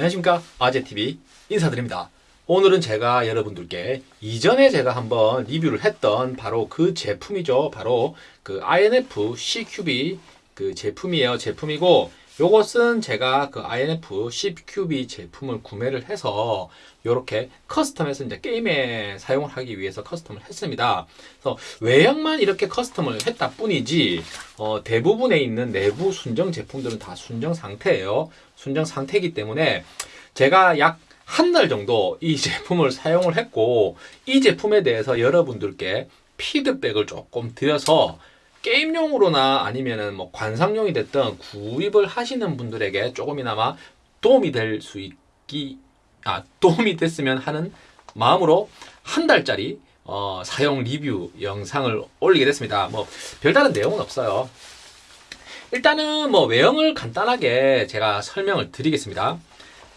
안녕하십니까? 아재TV 인사드립니다. 오늘은 제가 여러분들께 이전에 제가 한번 리뷰를 했던 바로 그 제품이죠. 바로 그 INF CQB 그 제품이에요. 제품이고 요것은 제가 그 INF CQB 제품을 구매를 해서 이렇게 custom해서 이제 게임에 사용을 하기 위해서 custom을 했습니다. 그래서 외형만 이렇게 custom을 했다 뿐이지 어, 대부분에 있는 내부 순정 제품들은 다 순정 상태예요. 순정 상태이기 때문에 제가 약 한 달 정도 이 제품을 사용을 했고 이 제품에 대해서 여러분들께 피드백을 조금 드려서 게임용으로나 아니면은 뭐 관상용이 됐든 구입을 하시는 분들에게 조금이나마 도움이 될 수 있기 아 도움이 됐으면 하는 마음으로 한 달짜리 어, 사용 리뷰 영상을 올리게 됐습니다. 뭐 별다른 내용은 없어요. 일단은 뭐 외형을 간단하게 제가 설명을 드리겠습니다.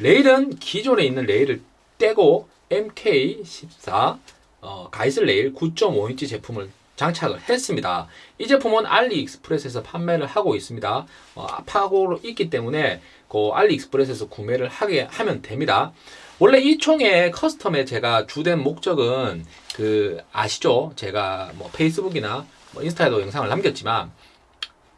레일은 기존에 있는 레일을 떼고 MK14 어, 가이슬 레일 9.5인치 제품을 장착을 했습니다. 이 제품은 알리익스프레스에서 판매를 하고 있습니다. 어, 팔고 있기 때문에 그 알리익스프레스에서 구매를 하게 하면 됩니다. 원래 이 총의 custom에 제가 주된 목적은 그 아시죠? 제가 뭐 페이스북이나 뭐 인스타에도 영상을 남겼지만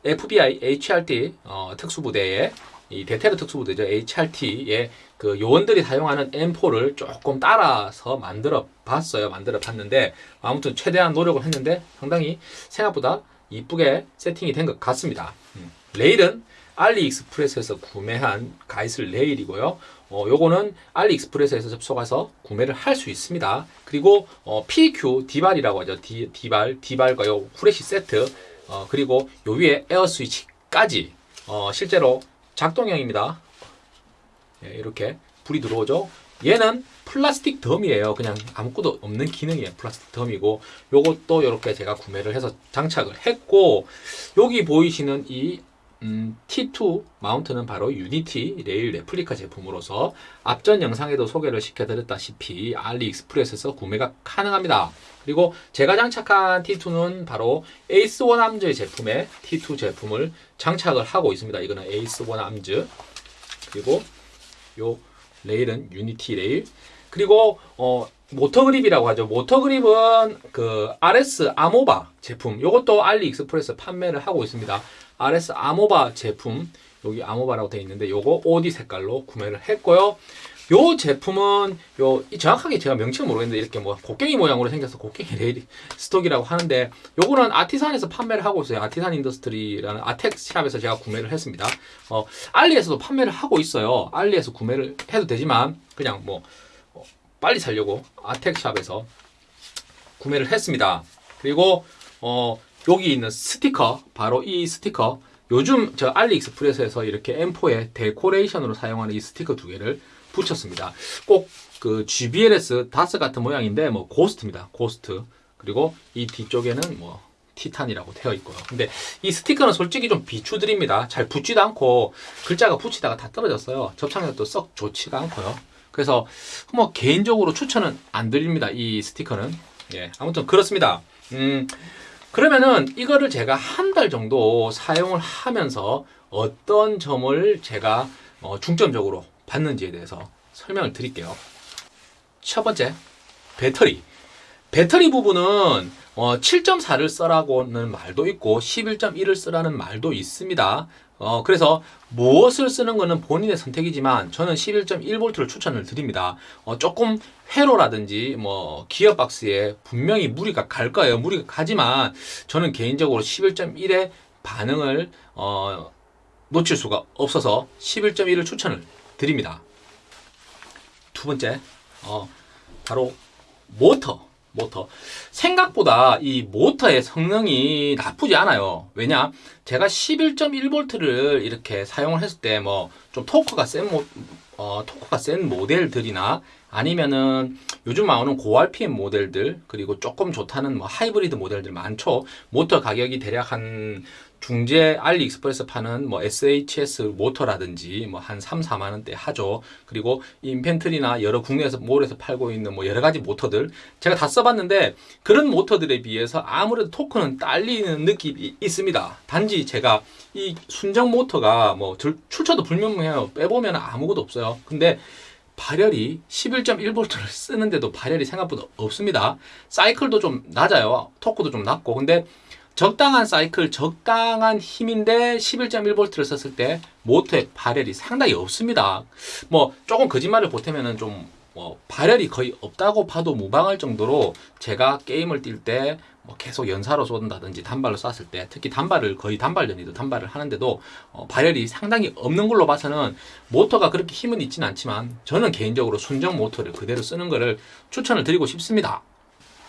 FBI HRT 어, 특수부대의 이 대테러 특수부대죠 HRT의 그 요원들이 사용하는 M4를 조금 따라서 만들어 봤어요. 만들어 봤는데 아무튼 최대한 노력을 했는데 상당히 생각보다 이쁘게 세팅이 된 것 같습니다. 음. 레일은 알리익스프레스에서 구매한 가이슬 레일이고요. 어, 요거는 알리익스프레스에서 접속해서 구매를 할 수 있습니다. 그리고 어, PEQ 디발이라고 하죠. 디, 디발, 디발과 요 후레쉬 세트 어, 그리고 요 위에 에어 스위치까지 어, 실제로 작동형입니다. 예, 이렇게 불이 들어오죠. 얘는 플라스틱 dummy예요. 그냥 아무것도 없는 기능이에요. 플라스틱 dummy고 요것도 이렇게 제가 구매를 해서 장착을 했고 여기 보이시는 이 음, T2 mount는 바로 유니티 레일 레플리카 제품으로서 앞전 영상에도 소개를 시켜드렸다시피 알리익스프레스에서 구매가 가능합니다. 그리고 제가 장착한 T2는 바로 Ace 1 Arms의 제품의 T2 제품을 장착을 하고 있습니다. 이거는 Ace 1 Arms 그리고 요 레일은 Unity 레일 그리고 어 모터 그립이라고 하죠. 모터 그립은 그 RS 아모바 제품. 이것도 AliExpress 판매를 하고 있습니다. RS 아모바 제품. 여기 아모바라고 되어 있는데 요거 OD 색깔로 구매를 했고요. 요 제품은 요 정확하게 제가 명칭을 모르겠는데 이렇게 뭐 곡괭이 모양으로 생겨서 곡괭이 레일 stock이라고 하는데 요거는 Artisan에서 판매를 하고 있어요. Artisan Industry라는 아텍 shop에서 제가 구매를 했습니다. 어, 알리에서도 판매를 하고 있어요. 알리에서 구매를 해도 되지만 그냥 뭐 빨리 살려고 아텍shop에서 구매를 했습니다. 그리고 어, 여기 있는 스티커 바로 이 스티커 요즘 저 AliExpress에서 이렇게 M4에 데코레이션으로 사용하는 이 스티커 두 개를 붙였습니다. 꼭 그 GBLS 다스 같은 모양인데 뭐 고스트입니다. 고스트 그리고 이 뒤쪽에는 뭐 티탄이라고 되어 있고요. 근데 이 스티커는 솔직히 좀 비추드립니다. 잘 붙지도 않고 글자가 붙이다가 다 떨어졌어요. 접착력도 썩 좋지가 않고요. 그래서 뭐 개인적으로 추천은 안 드립니다. 이 스티커는. 예, 아무튼 그렇습니다. 음, 그러면은 이거를 제가 한 달 정도 사용을 하면서 어떤 점을 제가 어, 중점적으로 받는지에 대해서 설명을 드릴게요. 첫 번째, 배터리. 배터리 부분은 어, 7.4를 써라고는 말도 있고 11.1을 쓰라는 말도 있습니다. 어, 그래서 무엇을 쓰는 것은 본인의 선택이지만 저는 11.1V를 추천을 드립니다. 어, 조금 회로라든지 뭐 기어박스에 분명히 무리가 갈 거예요. 무리가 가지만 저는 개인적으로 11.1의 반응을 어, 놓칠 수가 없어서 11.1을 추천을 드립니다. 두 번째, 어, 바로 모터. 모터. 생각보다 이 모터의 성능이 나쁘지 않아요. 왜냐? 제가 11.1V를 이렇게 사용을 했을 때 뭐 좀 토크가 센 모, 어, 토크가 센 모델들이나 아니면은 요즘 나오는 고RPM 모델들 그리고 조금 좋다는 뭐 하이브리드 모델들 많죠. 모터 가격이 대략 한 중재 AliExpress 파는 뭐 SHS 모터라든지 뭐 한 3, 4만 원대 하죠. 그리고 Infantry나 여러 국내에서 몰에서 팔고 있는 뭐 여러 가지 모터들 제가 다 써봤는데 그런 모터들에 비해서 아무래도 토크는 딸리는 느낌이 있습니다. 단지 제가 이 순정 모터가 뭐 절- 출처도 불명해요. 빼보면 아무것도 없어요. 근데 발열이 11.1V를 쓰는데도 발열이 생각보다 없습니다. 사이클도 좀 낮아요. 토크도 좀 낮고. 근데 적당한 사이클, 적당한 힘인데 11.1V를 썼을 때 모터의 발열이 상당히 없습니다. 뭐 조금 거짓말을 보태면은 좀 뭐 발열이 거의 없다고 봐도 무방할 정도로 제가 게임을 뛸 때 뭐 계속 연사로 쏜다든지 단발로 쐈을 때 특히 단발을 거의 단발전이도 단발을 하는데도 어, 발열이 상당히 없는 걸로 봐서는 모터가 그렇게 힘은 있지는 않지만 저는 개인적으로 순정 모터를 그대로 쓰는 것을 추천을 드리고 싶습니다.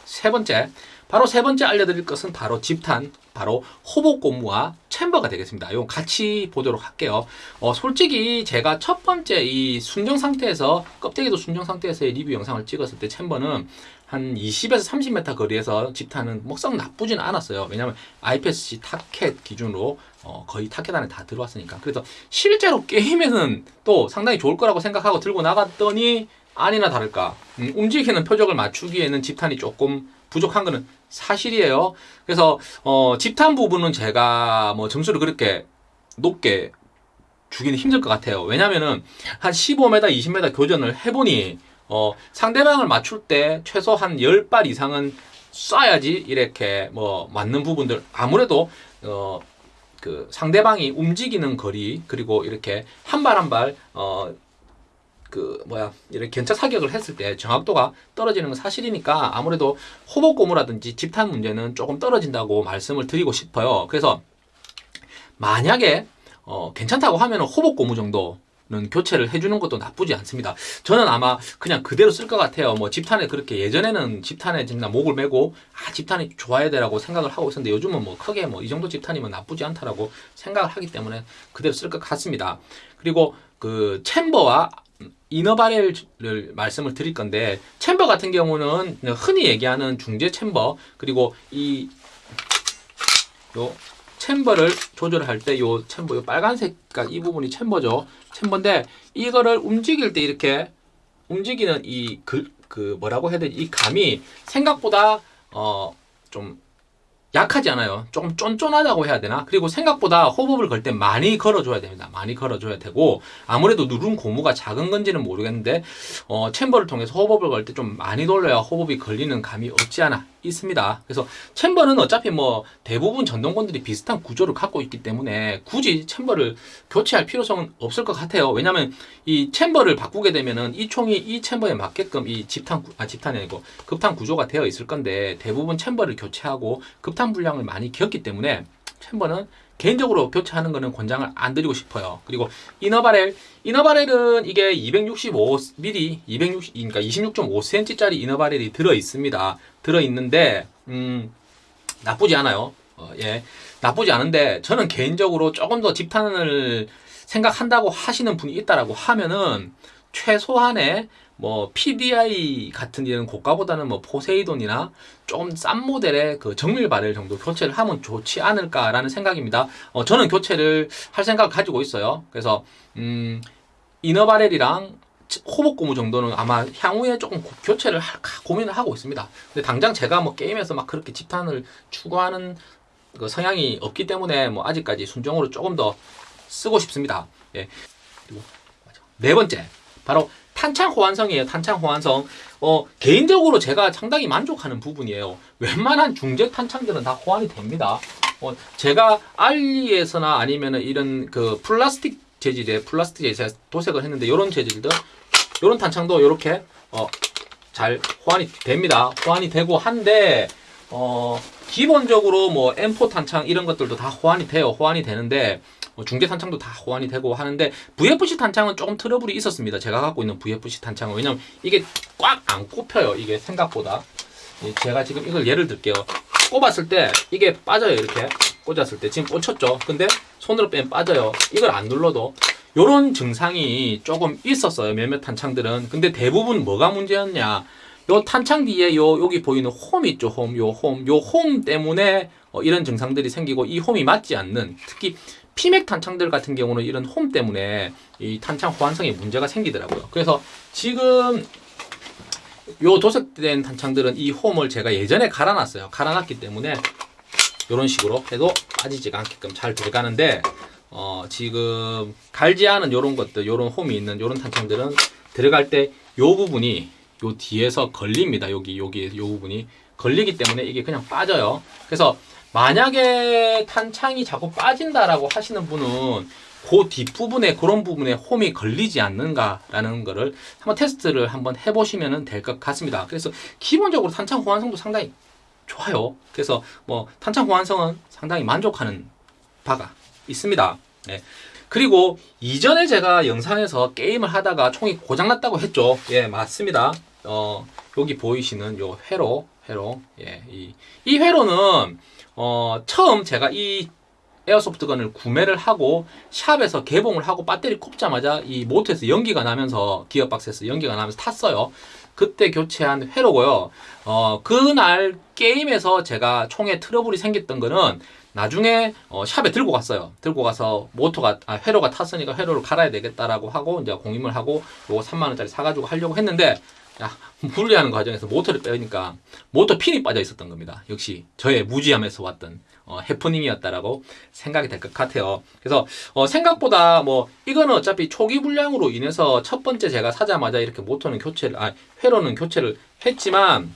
세 번째, 바로 세 번째 알려드릴 것은 바로 집탄, 바로 호복 고무와 챔버가 되겠습니다. 이거 같이 보도록 할게요. 어, 솔직히 제가 첫 번째 이 순정 상태에서 껍데기도 순정 상태에서의 리뷰 영상을 찍었을 때 챔버는 한 20에서 30m 거리에서 집탄은 뭐썩 나쁘진 않았어요. 왜냐면 IPSC 타켓 기준으로 어, 거의 타켓 안에 다 들어왔으니까. 그래서 실제로 게임에는 또 상당히 좋을 거라고 생각하고 들고 나갔더니 아니나 다를까 음, 움직이는 표적을 맞추기에는 집탄이 조금 부족한 거는 사실이에요. 그래서 어, 집탄 부분은 제가 뭐 점수를 그렇게 높게 주기는 힘들 것 같아요. 왜냐면은 한 15m, 20m 교전을 해보니 어, 상대방을 맞출 때 최소 한 10발 이상은 쏴야지 이렇게 뭐 맞는 부분들 아무래도 어, 그 상대방이 움직이는 거리 그리고 이렇게 한 발 한발 어, 그 뭐야 이렇게 견착 사격을 했을 때 정확도가 떨어지는 건 사실이니까 아무래도 호복 고무라든지 집탄 문제는 조금 떨어진다고 말씀을 드리고 싶어요. 그래서 만약에 어, 괜찮다고 하면은 호복 고무 정도 는 교체를 해주는 것도 나쁘지 않습니다. 저는 아마 그냥 그대로 쓸 것 같아요. 뭐 집탄에 그렇게 예전에는 집탄에 진짜 목을 메고 아 집탄이 좋아야 되라고 생각을 하고 있었는데 요즘은 뭐 크게 뭐 이 정도 집탄이면 나쁘지 않다라고 생각을 하기 때문에 그대로 쓸 것 같습니다. 그리고 그 챔버와 이너 바렐을 말씀을 드릴 건데 챔버 같은 경우는 흔히 얘기하는 중재 챔버 그리고 이 요 챔버를 조절할 때 요 챔버 요 빨간색 이 부분이 챔버죠. 챔버인데 이거를 움직일 때 이렇게 움직이는 이그 그 뭐라고 해야 되지? 이 감이 생각보다 어 좀 약하지 않아요. 조금 쫀쫀하다고 해야 되나? 그리고 생각보다 호흡을 걸 때 많이 걸어줘야 됩니다. 많이 걸어줘야 되고 아무래도 누름 고무가 작은 건지는 모르겠는데 어, chamber를 통해서 호흡을 걸 때 좀 많이 돌려야 호흡이 걸리는 감이 없지 않아 있습니다. 그래서 chamber는 어차피 뭐 대부분 전동건들이 비슷한 구조를 갖고 있기 때문에 굳이 chamber를 교체할 필요성은 없을 것 같아요. 왜냐하면 이 chamber를 바꾸게 되면은 이 총이 이 챔버에 맞게끔 이 집탄 구- 아 집탄이 아니고 급탄 구조가 되어 있을 건데 대부분 chamber를 교체하고 급탄 불량을 많이 겪기 때문에 챔버는 개인적으로 교체하는 거는 권장을 안 드리고 싶어요. 그리고 이너바렐, 이너바렐은 이게 265mm, 260, 그러니까 26.5cm짜리 이너바렐이 들어 있습니다. 들어 있는데 음, 나쁘지 않아요. 어, 예, 나쁘지 않은데 저는 개인적으로 조금 더 집탄을 생각한다고 하시는 분이 있다라고 하면은 최소한의 뭐 PDI 같은 이런 고가보다는 뭐 포세이돈이나 조금 싼 모델의 그 정밀 바렐 정도 교체를 하면 좋지 않을까라는 생각입니다. 어, 저는 교체를 할 생각을 가지고 있어요. 그래서 음, 이너 바렐이랑 호복 고무 정도는 아마 향후에 조금 고- 교체를 할- 고민을 하고 있습니다. 근데 당장 제가 뭐 게임에서 막 그렇게 집탄을 추구하는 그 성향이 없기 때문에 뭐 아직까지 순정으로 조금 더 쓰고 싶습니다. 예. 그리고. 네 번째 바로 탄창 호환성이에요. 탄창 호환성. 어, 개인적으로 제가 상당히 만족하는 부분이에요. 웬만한 중재 탄창들은 다 호환이 됩니다. 어, 제가 알리에서나 아니면은 이런 그 플라스틱 재질의 플라스틱 재질 도색을 했는데 이런 재질들, 이런 탄창도 이렇게 어, 잘 호환이 됩니다. 호환이 되고 한데 어, 기본적으로 뭐 M4 탄창 이런 것들도 다 호환이 돼요. 호환이 되는데 뭐 중계 탄창도 다 호환이 되고 하는데 VFC 탄창은 조금 트러블이 있었습니다. 제가 갖고 있는 VFC 탄창은 왜냐면 이게 꽉 안 꼽혀요. 이게 생각보다 예, 제가 지금 이걸 예를 들게요. 꼽았을 때 이게 빠져요. 이렇게 꽂았을 때 지금 꽂혔죠. 근데 손으로 빼면 빠져요. 이걸 안 눌러도 요런 증상이 조금 있었어요. 몇몇 탄창들은. 근데 대부분 뭐가 문제였냐? 요 탄창 뒤에 요 여기 보이는 홈 있죠 홈 요 홈 요 홈 때문에 어, 이런 증상들이 생기고 이 홈이 맞지 않는 특히 피맥 탄창들 같은 경우는 이런 홈 때문에 이 탄창 호환성에 문제가 생기더라고요. 그래서 지금 요 도색된 탄창들은 이 홈을 제가 예전에 갈아놨어요. 갈아놨기 때문에 이런 식으로 해도 빠지지가 않게끔 잘 들어가는데 어, 지금 갈지 않은 요런 것들, 요런 홈이 있는 요런 탄창들은 들어갈 때요 부분이 요 뒤에서 걸립니다. 여기 여기 요 부분이 걸리기 때문에 이게 그냥 빠져요. 그래서 만약에 탄창이 자꾸 빠진다라고 하시는 분은 그 뒷부분에 그런 부분에 홈이 걸리지 않는가라는 거를 한번 테스트를 한번 해보시면 될 것 같습니다. 그래서 기본적으로 탄창 호환성도 상당히 좋아요. 그래서 뭐 탄창 호환성은 상당히 만족하는 바가 있습니다. 네. 그리고 이전에 제가 영상에서 게임을 하다가 총이 고장났다고 했죠. 예, 맞습니다. 어, 여기 보이시는 요 회로, 회로. 예, 이, 이 회로는 어, 처음 제가 이 에어소프트건을 구매를 하고 샵에서 개봉을 하고 배터리 꼽자마자 이 모터에서 연기가 나면서 기어박스에서 연기가 나면서 탔어요. 그때 교체한 회로고요. 어, 그날 게임에서 제가 총에 트러블이 생겼던 거는 나중에 어, 샵에 들고 갔어요. 들고 가서 모터가 아, 회로가 탔으니까 회로를 갈아야 되겠다라고 하고 이제 공임을 하고 요거 3만 원짜리 사가지고 하려고 했는데 야, 분리하는 과정에서 모터를 빼니까 모터 핀이 빠져 있었던 겁니다. 역시 저의 무지함에서 왔던 어, 해프닝이었다라고 생각이 될 것 같아요. 그래서 어, 생각보다 뭐 이거는 어차피 초기 불량으로 인해서 첫 번째 제가 사자마자 이렇게 모터는 교체를 아 회로는 교체를 했지만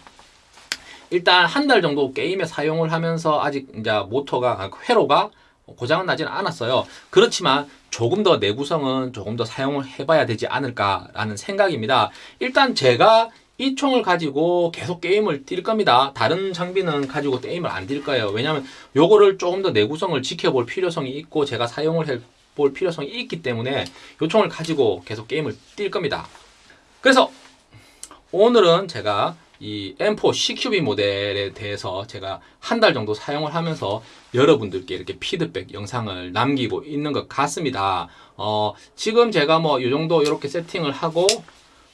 일단 한 달 정도 게임에 사용을 하면서 아직 이제 모터가 아, 회로가 고장은 나지는 않았어요. 그렇지만 조금 더 내구성은 조금 더 사용을 해봐야 되지 않을까라는 생각입니다. 일단 제가 이 총을 가지고 계속 게임을 뛸 겁니다. 다른 장비는 가지고 게임을 안 뛸 거예요. 왜냐하면 요거를 조금 더 내구성을 지켜볼 필요성이 있고 제가 사용을 해 볼 필요성이 있기 때문에 요 총을 가지고 계속 게임을 뛸 겁니다. 그래서 오늘은 제가 이 M4 CQB 모델에 대해서 제가 한 달 정도 사용을 하면서 여러분들께 이렇게 피드백 영상을 남기고 있는 것 같습니다. 어, 지금 제가 뭐 이 정도 이렇게 세팅을 하고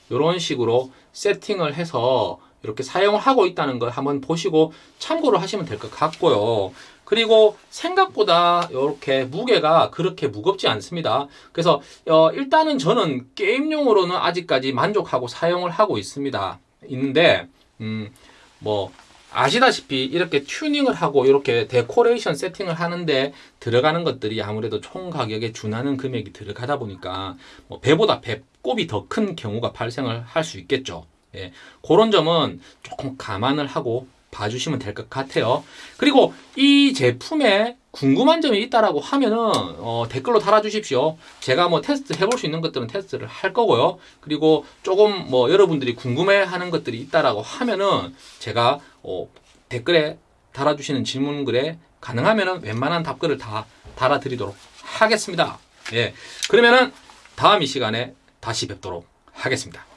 이런 식으로 세팅을 해서 이렇게 사용을 하고 있다는 걸 한번 보시고 참고를 하시면 될 것 같고요. 그리고 생각보다 이렇게 무게가 그렇게 무겁지 않습니다. 그래서 어, 일단은 저는 게임용으로는 아직까지 만족하고 사용을 하고 있습니다. 있는데 음, 뭐 아시다시피 이렇게 튜닝을 하고 이렇게 데코레이션 세팅을 하는데 들어가는 것들이 아무래도 총 가격에 준하는 금액이 들어가다 보니까 뭐 배보다 배꼽이 더 큰 경우가 발생을 할 수 있겠죠. 예, 그런 점은 조금 감안을 하고 봐주시면 될 것 같아요. 그리고 이 제품에 궁금한 점이 있다라고 하면은 어, 댓글로 달아주십시오. 제가 뭐 테스트 해볼 수 있는 것들은 테스트를 할 거고요. 그리고 조금 뭐 여러분들이 궁금해하는 것들이 있다라고 하면은 제가 어, 댓글에 달아주시는 질문글에 가능하면은 웬만한 답글을 다 달아드리도록 하겠습니다. 예, 그러면은 다음 이 시간에 다시 뵙도록 하겠습니다.